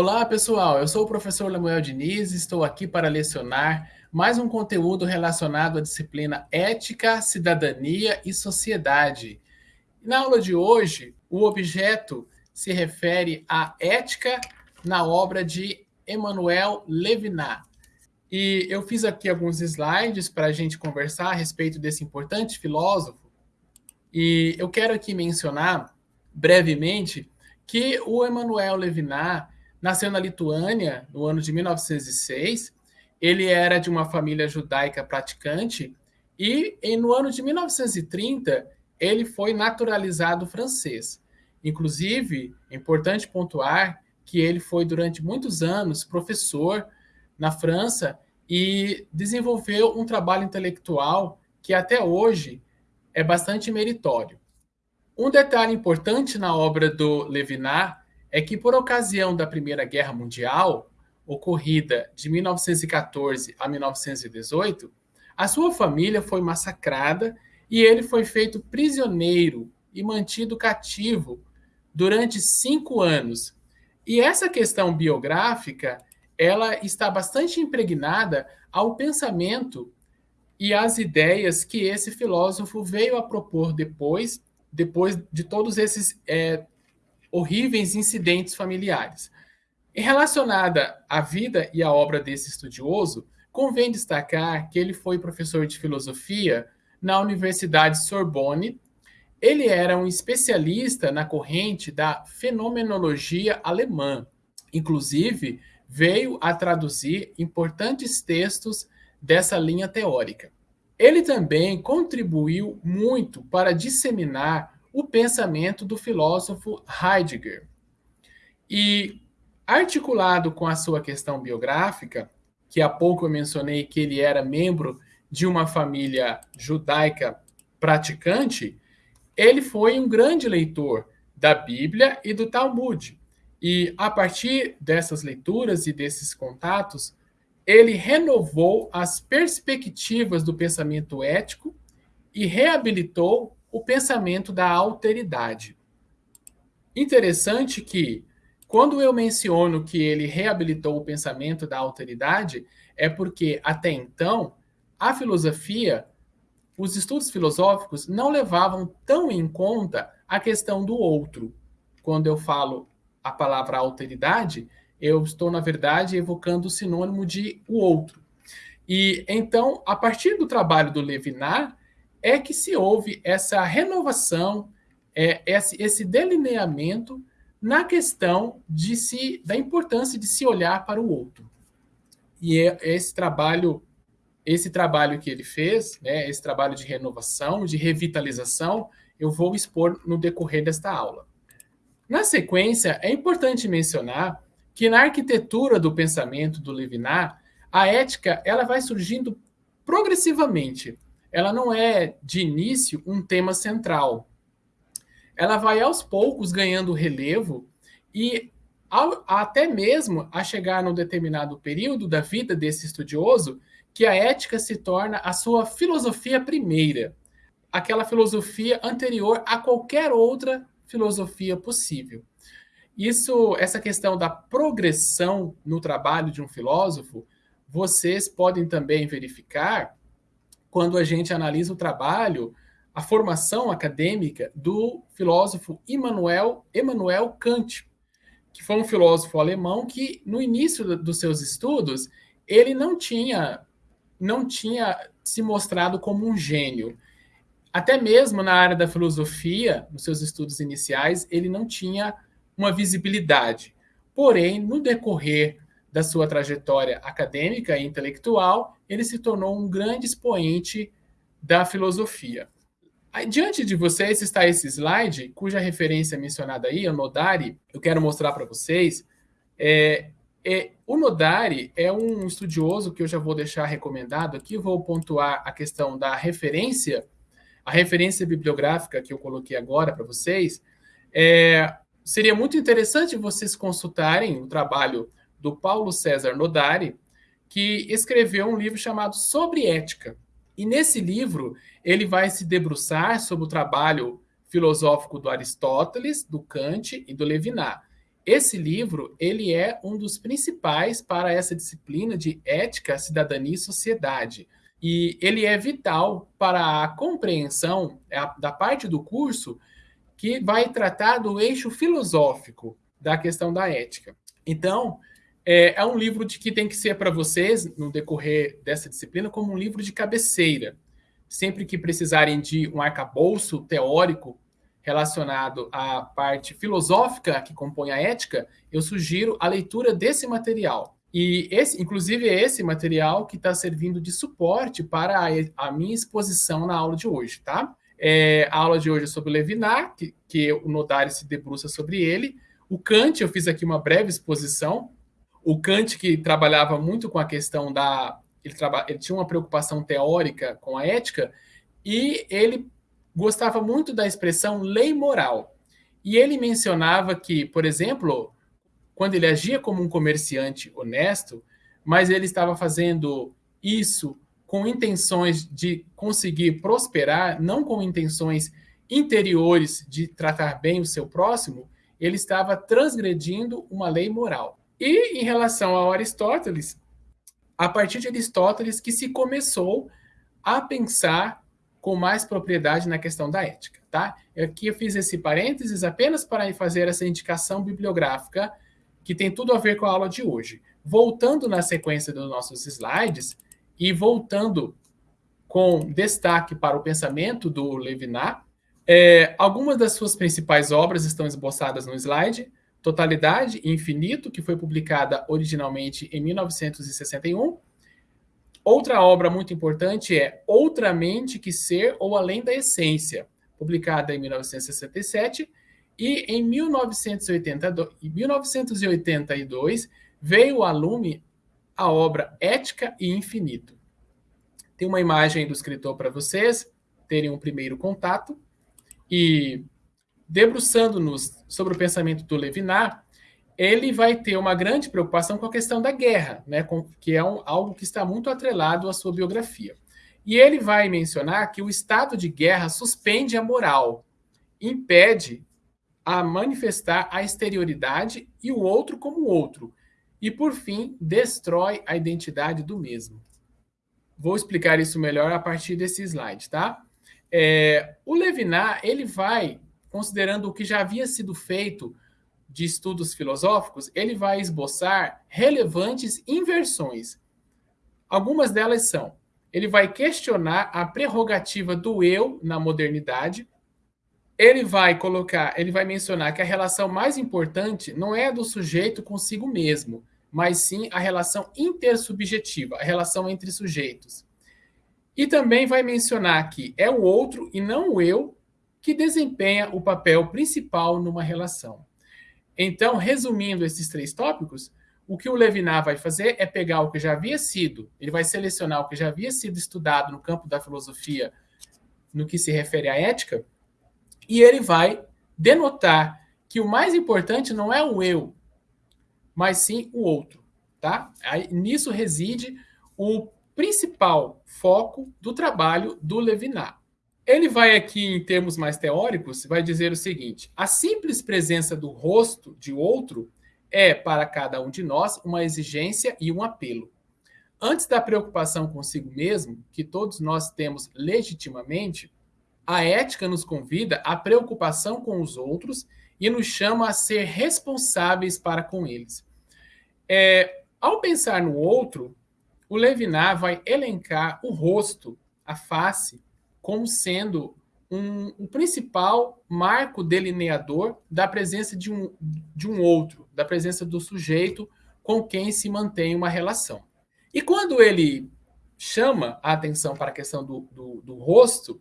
Olá, pessoal. Eu sou o professor Lemuel Diniz e estou aqui para lecionar mais um conteúdo relacionado à disciplina Ética, Cidadania e Sociedade. Na aula de hoje, o objeto se refere à ética na obra de Emmanuel Levinas. E eu fiz aqui alguns slides para a gente conversar a respeito desse importante filósofo. E eu quero aqui mencionar brevemente que o Emmanuel Levinas nasceu na Lituânia no ano de 1906. Ele era de uma família judaica praticante e, no ano de 1930, ele foi naturalizado francês. Inclusive, é importante pontuar que ele foi durante muitos anos professor na França e desenvolveu um trabalho intelectual que até hoje é bastante meritório. Um detalhe importante na obra do Levinas é que, por ocasião da Primeira Guerra Mundial, ocorrida de 1914 a 1918, a sua família foi massacrada e ele foi feito prisioneiro e mantido cativo durante cinco anos. E essa questão biográfica, ela está bastante impregnada ao pensamento e às ideias que esse filósofo veio a propor depois, depois de todos esses é, horríveis incidentes familiares. E relacionada à vida e à obra desse estudioso, convém destacar que ele foi professor de filosofia na Universidade Sorbonne. Ele era um especialista na corrente da fenomenologia alemã. Inclusive, veio a traduzir importantes textos dessa linha teórica. Ele também contribuiu muito para disseminar o pensamento do filósofo Heidegger. E, articulado com a sua questão biográfica, que há pouco eu mencionei que ele era membro de uma família judaica praticante, ele foi um grande leitor da Bíblia e do Talmud. E a partir dessas leituras e desses contatos, ele renovou as perspectivas do pensamento ético e reabilitou o pensamento da alteridade. Interessante que, quando eu menciono que ele reabilitou o pensamento da alteridade, é porque, até então, a filosofia, os estudos filosóficos não levavam tão em conta a questão do outro. Quando eu falo a palavra alteridade, eu estou, na verdade, evocando o sinônimo de o outro. E então, a partir do trabalho do Levinas, é que se houve essa renovação, é, esse, esse delineamento na questão de se, da importância de se olhar para o outro. E é esse trabalho, esse trabalho que ele fez, né, esse trabalho de renovação, de revitalização, eu vou expor no decorrer desta aula. Na sequência, é importante mencionar que na arquitetura do pensamento do Levinas, a ética ela vai surgindo progressivamente ela não é, de início, um tema central. Ela vai aos poucos ganhando relevo e ao, até mesmo a chegar num determinado período da vida desse estudioso, que a ética se torna a sua filosofia primeira, aquela filosofia anterior a qualquer outra filosofia possível. Isso, essa questão da progressão no trabalho de um filósofo, vocês podem também verificar quando a gente analisa o trabalho, a formação acadêmica do filósofo Immanuel, Immanuel Kant, que foi um filósofo alemão que, no início dos seus estudos, ele não tinha, não tinha se mostrado como um gênio. Até mesmo na área da filosofia, nos seus estudos iniciais, ele não tinha uma visibilidade. Porém, no decorrer da sua trajetória acadêmica e intelectual, ele se tornou um grande expoente da filosofia. Diante de vocês está esse slide, cuja referência é mencionada aí, o Nodari, eu quero mostrar para vocês. É, é, o Nodari é um estudioso que eu já vou deixar recomendado aqui, vou pontuar a questão da referência, a referência bibliográfica que eu coloquei agora para vocês. É, seria muito interessante vocês consultarem o trabalho do Paulo César Nodari, que escreveu um livro chamado Sobre Ética. E nesse livro, ele vai se debruçar sobre o trabalho filosófico do Aristóteles, do Kant e do Levinas. esse livro ele é um dos principais para essa disciplina de ética, cidadania e sociedade. E ele é vital para a compreensão é da parte do curso que vai tratar do eixo filosófico da questão da ética. Então, é, é um livro de que tem que ser para vocês, no decorrer dessa disciplina, como um livro de cabeceira. Sempre que precisarem de um arcabouço teórico relacionado à parte filosófica que compõe a ética, eu sugiro a leitura desse material. E esse, inclusive, é esse material que está servindo de suporte para a, a, minha exposição na aula de hoje, tá? É, a aula de hoje é sobre Levinas, que, que o Nodari se debruça sobre ele. O Kant, eu fiz aqui uma breve exposição. O Kant, que trabalhava muito com a questão da... Ele, traba, ele tinha uma preocupação teórica com a ética, e ele gostava muito da expressão lei moral. E ele mencionava que, por exemplo, quando ele agia como um comerciante honesto, mas ele estava fazendo isso com intenções de conseguir prosperar, não com intenções interiores de tratar bem o seu próximo, ele estava transgredindo uma lei moral. E em relação ao Aristóteles, a partir de Aristóteles que se começou a pensar com mais propriedade na questão da ética, tá? Aqui eu fiz esse parênteses apenas para fazer essa indicação bibliográfica que tem tudo a ver com a aula de hoje. Voltando na sequência dos nossos slides e voltando com destaque para o pensamento do Levinas, é, algumas das suas principais obras estão esboçadas no slide. Totalidade e Infinito, que foi publicada originalmente em 1961, Outra obra muito importante é Outra Mente que Ser ou Além da Essência, publicada em 1967, e em 1982, 1982 veio a lume a obra Ética e Infinito. Tem uma imagem do escritor para vocês terem um primeiro contato. E debruçando-nos sobre o pensamento do Levinas, ele vai ter uma grande preocupação com a questão da guerra, né, com, que é um, algo que está muito atrelado à sua biografia. E ele vai mencionar que o estado de guerra suspende a moral, impede a manifestar a exterioridade e o outro como outro, e por fim destrói a identidade do mesmo. Vou explicar isso melhor a partir desse slide, tá? É, o Levinas ele vai considerando o que já havia sido feito de estudos filosóficos, ele vai esboçar relevantes inversões. Algumas delas são: ele vai questionar a prerrogativa do eu na modernidade. Ele vai colocar, ele vai mencionar que a relação mais importante não é a do sujeito consigo mesmo, mas sim a relação intersubjetiva, a relação entre sujeitos. E também vai mencionar que é o outro e não o eu que desempenha o papel principal numa relação. Então, resumindo esses três tópicos, o que o Levinas vai fazer é pegar o que já havia sido, ele vai selecionar o que já havia sido estudado no campo da filosofia no que se refere à ética, e ele vai denotar que o mais importante não é o eu, mas sim o outro, tá? Aí, nisso reside o principal foco do trabalho do Levinas. Ele vai aqui, em termos mais teóricos, vai dizer o seguinte: a simples presença do rosto de outro é, para cada um de nós, uma exigência e um apelo. Antes da preocupação consigo mesmo, que todos nós temos legitimamente, a ética nos convida à preocupação com os outros e nos chama a ser responsáveis para com eles. É, ao pensar no outro, o Levinas vai elencar o rosto, a face, como sendo um, um principal marco delineador da presença de um, de um outro, da presença do sujeito com quem se mantém uma relação. E quando ele chama a atenção para a questão do, do, do rosto,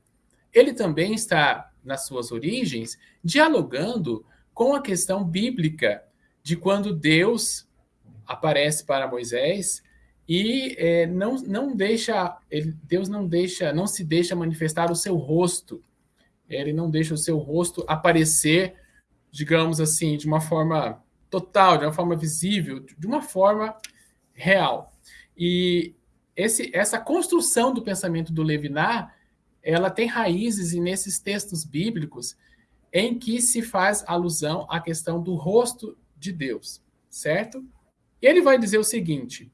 ele também está, nas suas origens, dialogando com a questão bíblica de quando Deus aparece para Moisés e é, não, não deixa, ele, Deus não deixa, não se deixa manifestar o seu rosto. Ele não deixa o seu rosto aparecer, digamos assim, de uma forma total, de uma forma visível, de uma forma real. E esse, essa construção do pensamento do Levinas, ela tem raízes nesses textos bíblicos em que se faz alusão à questão do rosto de Deus, certo? Ele vai dizer o seguinte: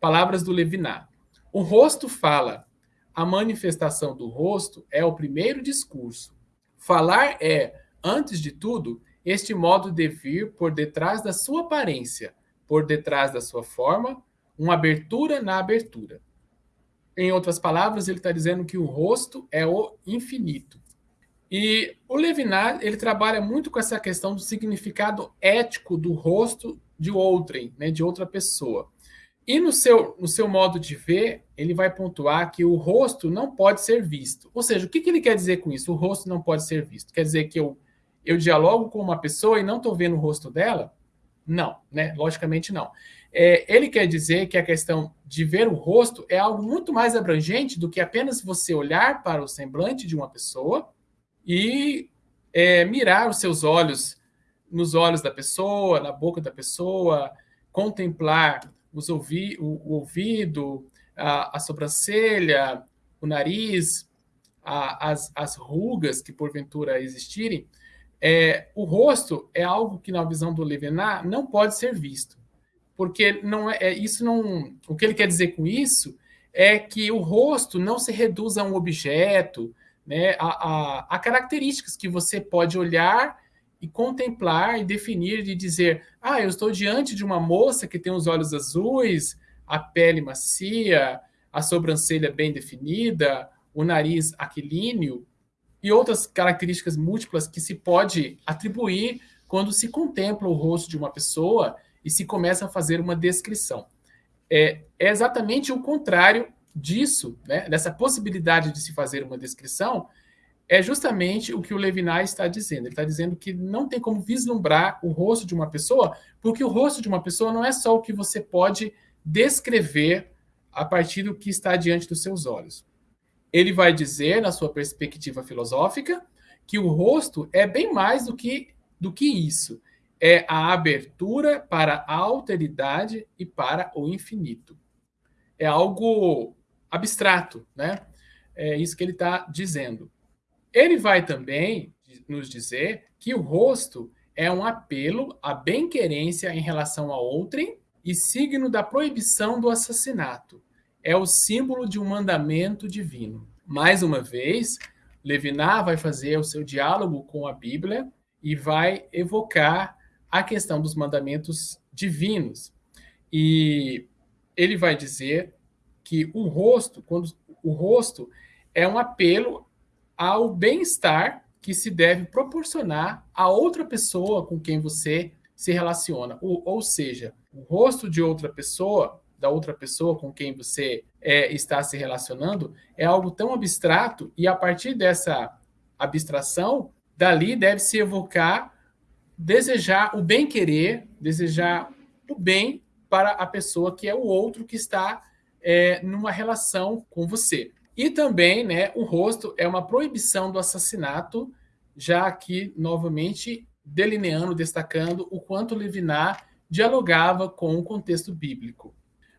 palavras do Leviná. O rosto fala. A manifestação do rosto é o primeiro discurso. Falar é, antes de tudo, este modo de vir por detrás da sua aparência, por detrás da sua forma, uma abertura na abertura. Em outras palavras, ele está dizendo que o rosto é o infinito. E o Levinas ele trabalha muito com essa questão do significado ético do rosto de outrem, né, de outra pessoa. E no seu, no seu modo de ver, ele vai pontuar que o rosto não pode ser visto. Ou seja, o que, que ele quer dizer com isso? O rosto não pode ser visto. Quer dizer que eu, eu dialogo com uma pessoa e não estou vendo o rosto dela? Não, né? Logicamente não. É, ele quer dizer que a questão de ver o rosto é algo muito mais abrangente do que apenas você olhar para o semblante de uma pessoa e é, mirar os seus olhos nos olhos da pessoa, na boca da pessoa, contemplar os ouvi o, o ouvido, a, a, sobrancelha, o nariz, a, as, as rugas que porventura existirem. É, o rosto é algo que, na visão do Levinas, não pode ser visto porque não é, é, isso não. O que ele quer dizer com isso é que o rosto não se reduz a um objeto, né, a, a, a características que você pode olhar e contemplar e definir e dizer: ah, eu estou diante de uma moça que tem os olhos azuis, a pele macia, a sobrancelha bem definida, o nariz aquilíneo e outras características múltiplas que se pode atribuir quando se contempla o rosto de uma pessoa e se começa a fazer uma descrição. É, é exatamente o contrário disso, né, dessa possibilidade de se fazer uma descrição, é justamente o que o Levinas está dizendo. Ele está dizendo que não tem como vislumbrar o rosto de uma pessoa, porque o rosto de uma pessoa não é só o que você pode descrever a partir do que está diante dos seus olhos. Ele vai dizer, na sua perspectiva filosófica, que o rosto é bem mais do que, do que isso é a abertura para a alteridade e para o infinito. É algo abstrato, né? É isso que ele está dizendo. Ele vai também nos dizer que o rosto é um apelo à bem-querência em relação a outrem e signo da proibição do assassinato. É o símbolo de um mandamento divino. Mais uma vez, Levinas vai fazer o seu diálogo com a Bíblia e vai evocar a questão dos mandamentos divinos. E ele vai dizer que o rosto, quando o rosto é um apelo ao bem-estar que se deve proporcionar a outra pessoa com quem você se relaciona. Ou, ou seja, o rosto de outra pessoa, da outra pessoa com quem você é, está se relacionando, é algo tão abstrato e a partir dessa abstração, dali deve se evocar desejar o bem-querer, desejar o bem para a pessoa que é o outro que está é, numa relação com você. E também, né, o rosto é uma proibição do assassinato, já aqui, novamente, delineando, destacando o quanto Levinas dialogava com o contexto bíblico.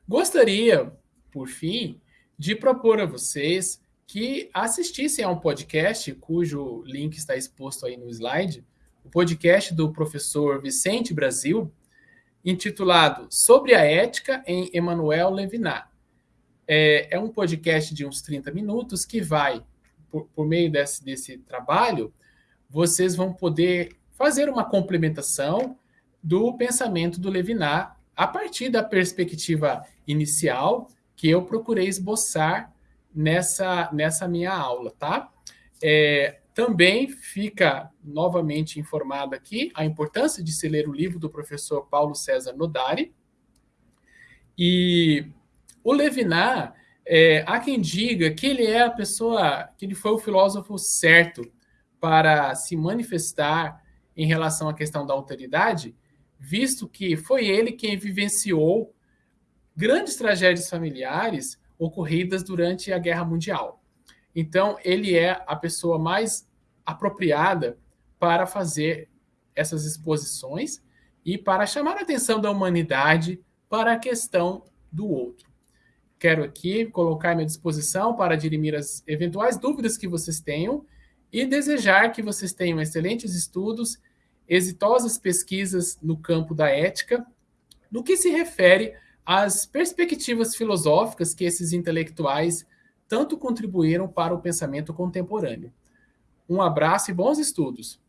Gostaria, por fim, de propor a vocês que assistissem a um podcast, cujo link está exposto aí no slide, o podcast do professor Vicente Brasil, intitulado Sobre a Ética em Emmanuel Levinas. É, é, um podcast de uns 30 minutos que vai, por, por meio desse, desse trabalho, vocês vão poder fazer uma complementação do pensamento do Levinas a partir da perspectiva inicial que eu procurei esboçar nessa, nessa minha aula, tá? É, também fica novamente informado aqui a importância de se ler o livro do professor Paulo César Nodari. E o Levinas, é, há quem diga que ele é a pessoa, que ele foi o filósofo certo para se manifestar em relação à questão da autoridade, visto que foi ele quem vivenciou grandes tragédias familiares ocorridas durante a Guerra Mundial. Então, ele é a pessoa mais apropriada para fazer essas exposições e para chamar a atenção da humanidade para a questão do outro. Quero aqui colocar à minha disposição para dirimir as eventuais dúvidas que vocês tenham e desejar que vocês tenham excelentes estudos exitosas pesquisas no campo da ética, no que se refere às perspectivas filosóficas que esses intelectuais tanto contribuíram para o pensamento contemporâneo. Um abraço e bons estudos!